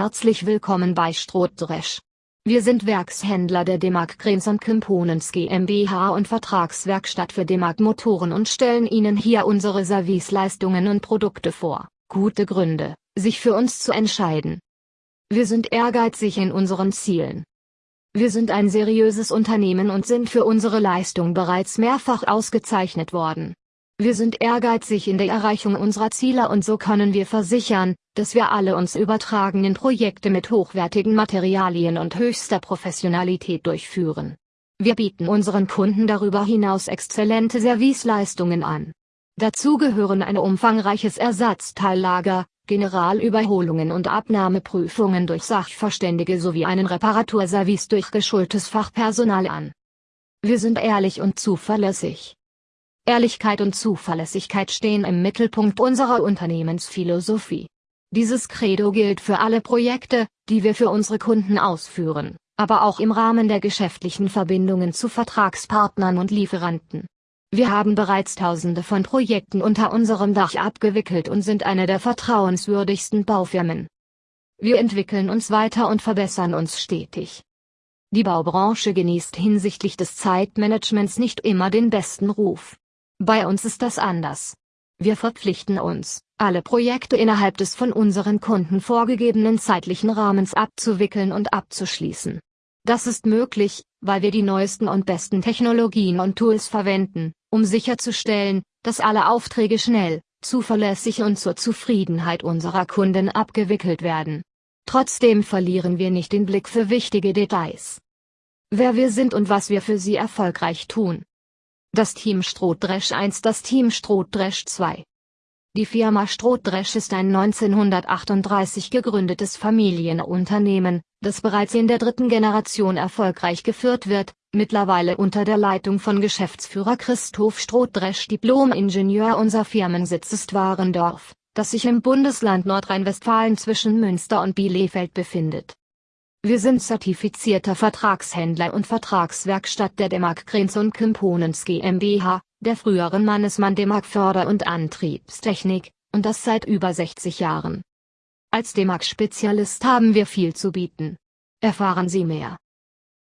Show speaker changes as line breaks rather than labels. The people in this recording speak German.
herzlich willkommen bei Strohdresch. Wir sind Werkshändler der Demag Krens und Components GmbH und Vertragswerkstatt für Demag Motoren und stellen Ihnen hier unsere Serviceleistungen und Produkte vor. Gute Gründe, sich für uns zu entscheiden. Wir sind ehrgeizig in unseren Zielen. Wir sind ein seriöses Unternehmen und sind für unsere Leistung bereits mehrfach ausgezeichnet worden. Wir sind ehrgeizig in der Erreichung unserer Ziele und so können wir versichern, dass wir alle uns übertragenen Projekte mit hochwertigen Materialien und höchster Professionalität durchführen. Wir bieten unseren Kunden darüber hinaus exzellente Serviceleistungen an. Dazu gehören ein umfangreiches Ersatzteillager, Generalüberholungen und Abnahmeprüfungen durch Sachverständige sowie einen Reparaturservice durch geschultes Fachpersonal an. Wir sind ehrlich und zuverlässig. Ehrlichkeit und Zuverlässigkeit stehen im Mittelpunkt unserer Unternehmensphilosophie. Dieses Credo gilt für alle Projekte, die wir für unsere Kunden ausführen, aber auch im Rahmen der geschäftlichen Verbindungen zu Vertragspartnern und Lieferanten. Wir haben bereits tausende von Projekten unter unserem Dach abgewickelt und sind eine der vertrauenswürdigsten Baufirmen. Wir entwickeln uns weiter und verbessern uns stetig. Die Baubranche genießt hinsichtlich des Zeitmanagements nicht immer den besten Ruf. Bei uns ist das anders. Wir verpflichten uns, alle Projekte innerhalb des von unseren Kunden vorgegebenen zeitlichen Rahmens abzuwickeln und abzuschließen. Das ist möglich, weil wir die neuesten und besten Technologien und Tools verwenden, um sicherzustellen, dass alle Aufträge schnell, zuverlässig und zur Zufriedenheit unserer Kunden abgewickelt werden. Trotzdem verlieren wir nicht den Blick für wichtige Details. Wer wir sind und was wir für sie erfolgreich tun. Das Team Strohdresch 1 Das Team Strohdresch 2 Die Firma Strohdresch ist ein 1938 gegründetes Familienunternehmen, das bereits in der dritten Generation erfolgreich geführt wird, mittlerweile unter der Leitung von Geschäftsführer Christoph Strohdresch Diplom-Ingenieur Unser Firmensitz ist Warendorf, das sich im Bundesland Nordrhein-Westfalen zwischen Münster und Bielefeld befindet wir sind zertifizierter Vertragshändler und Vertragswerkstatt der Demag Krens und Components GmbH, der früheren Mannesmann Demag Förder- und Antriebstechnik, und das seit über 60 Jahren. Als Demag-Spezialist haben wir viel zu bieten. Erfahren Sie mehr.